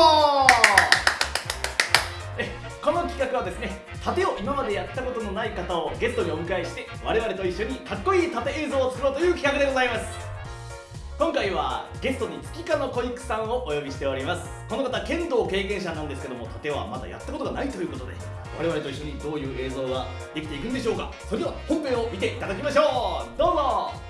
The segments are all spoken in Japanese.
この企画はですね盾を今までやったことのない方をゲストにお迎えして我々と一緒にかっこいい盾映像を作ろうという企画でございます。今回はゲストに月花の小育さんをお呼びしております。この方剣道経験者なんですけども盾はまだやったことがないということで我々と一緒にどういう映像ができていくんでしょうか。それでは本編を見ていただきましょう。どうぞ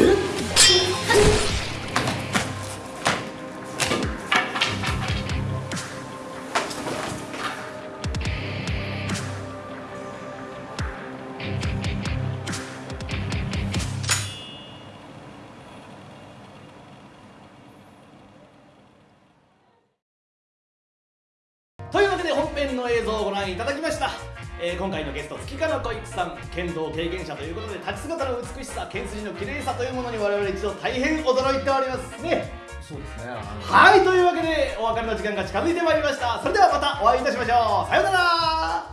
と編の映像をご覧いただきました、えー今回のゲスト月花の小育さん。剣道経験者ということで立ち姿の美しさ剣筋の綺麗さというものに我々一度大変驚いております。ね。そうですね。はいというわけでお別れの時間が近づいてまいりました。それではまたお会いいたしましょう。さようなら